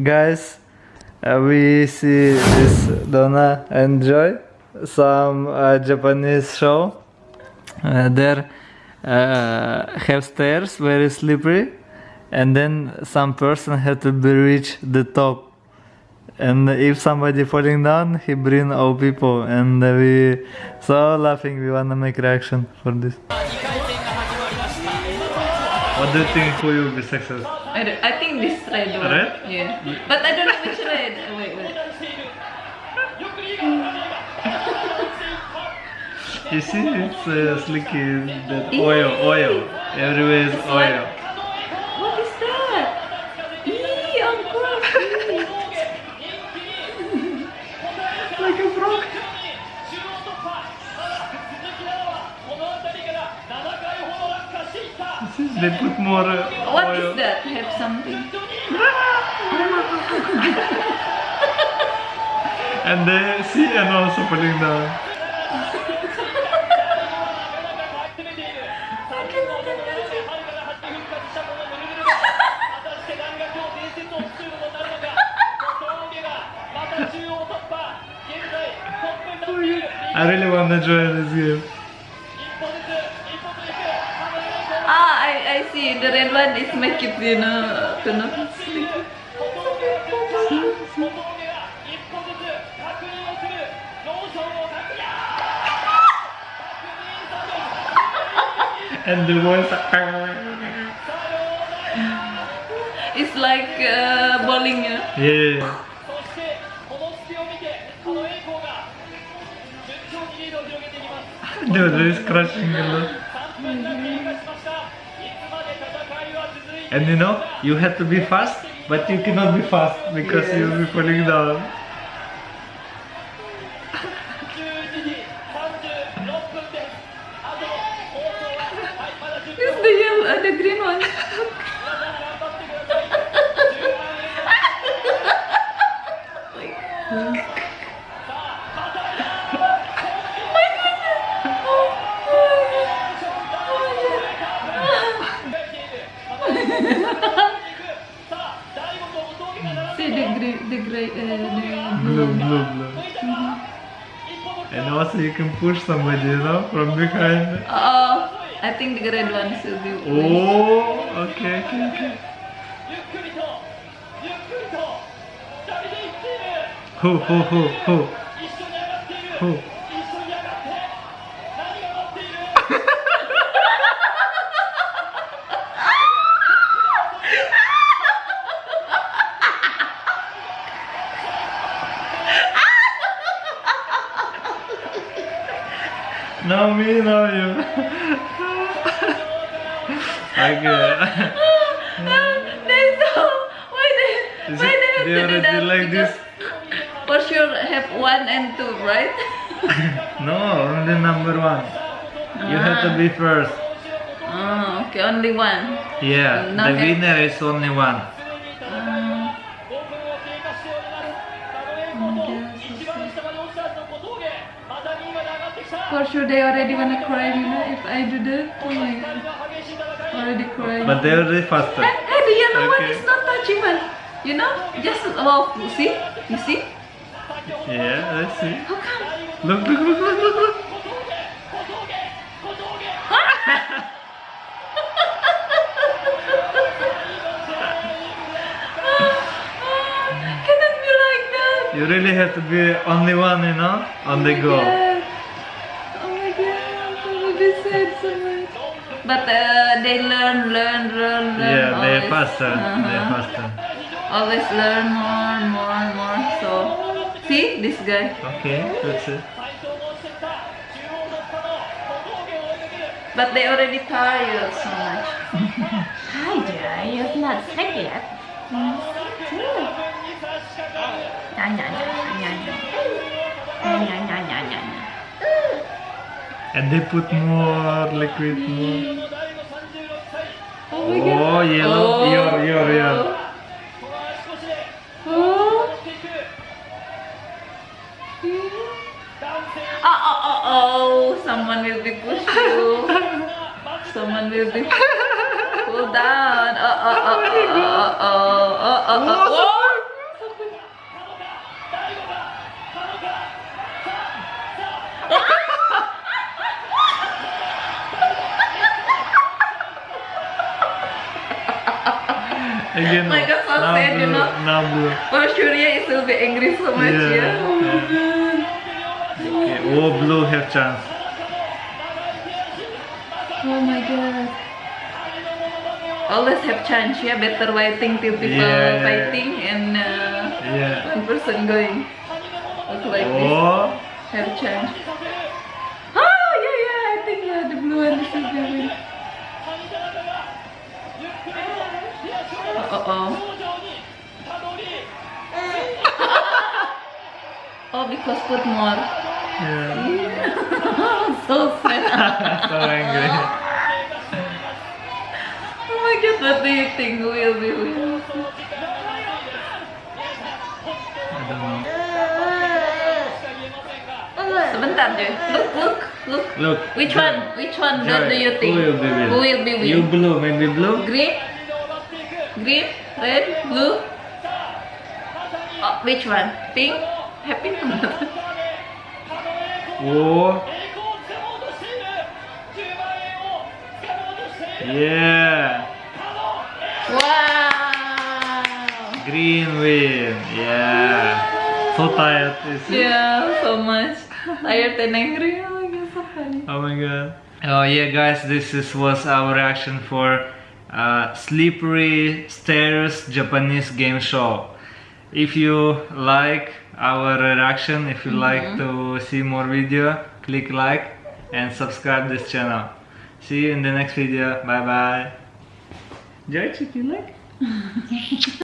guys, uh, we see this Donna enjoy some uh, Japanese show. Uh, there uh, have stairs very slippery, and then some person have to be reach the top. And if somebody falling down, he bring all people, and we so laughing. We wanna make reaction for this. What do you think who will be successful? I, don't, I think this red one. Red? Yeah. But I don't know which red. Uh, Wait, wait. You see, it's uh, slicky, that oil, oil. Everywhere is oil. What is that? Eee, of course. Like a frog. See, They put more uh, What oil. is that? Have something. And they see and also putting down. I really want to join this game. The red one is my to kuno and the ones it's like uh, bowling yeah, know? yeah. Dude, this is crushing a lot. And you know, you have to be fast, but you cannot be fast because Yes. you'll be falling down. It's the yellow, uh, the green one. Gray, the gray, uh, Blue. And also you can push somebody, you know, from behind. Oh, I think the red one should be. Oh, okay, okay, okay. Who, who, who, who? Who? No me, no you. okay. They so why they Is why it- they have they to do already that? like this? For sure, have one and two, right? no, only number one. You have to be first. Oh, okay, only one. Yeah, Not the winner is only one. Um, for sure, they already wanna cry, you know, if I do that. Oh my god, already crying. But they already faster. Hey, hey, the yellow one Okay. is not touching touchable. You know, just oh, see, you see? Yeah, let's see. How come? Look, look, look, look, look, look. You really have to be only one, you know, on the go. Yes. Oh my god, I really sad so much. But uh, they learn, learn, learn, learn. Yeah, they're always. faster. They're Uh-huh. faster. Always learn more, and more, and more. So, see this guy. Okay, that's it. But they already tired so much. Hi, Jay. You're not sick yet. Nya, And they put more liquid, more. Oh Oh, yellow, your, your, your. Oh. Oh, oh, oh, oh, someone will be push you. Someone will be pull down. Oh, oh, oh, oh, oh, oh, oh, oh, oh, oh. Again, Like a now sunset, you blue, know? Now blue. For sure, yeah, it will be angry so much, Yeah, yeah. Oh my god. Okay, oh, blue have chance. Oh my god. Always have chance, yeah. Better waiting till people Yeah. fighting and uh, Yeah. one person going. Look like this. Oh, Have chance. Oh yeah yeah. I think yeah the blue one is the win. Oh oh. oh. because put more. yeah. so sad. so angry. Oh my god, what do you think will be know. Sebentar Joy. Look, look, look. Look. Which one? Which one do you think? Who will be win? Who will be win? You blue, maybe blue. Green? Green? Red? Blue? Oh, which one? Pink? Happy? Oh. Yeah. wow! Green win. Yeah. So tired. Yeah, so much. Tired and angry. Oh my god, so funny. Oh my god. Oh yeah, guys, this is, was our reaction for uh, Slippery Stairs Japanese game show. If you like our reaction, if you like to see more video, click like and subscribe this channel. See you in the next video. Bye bye. Joy, you like?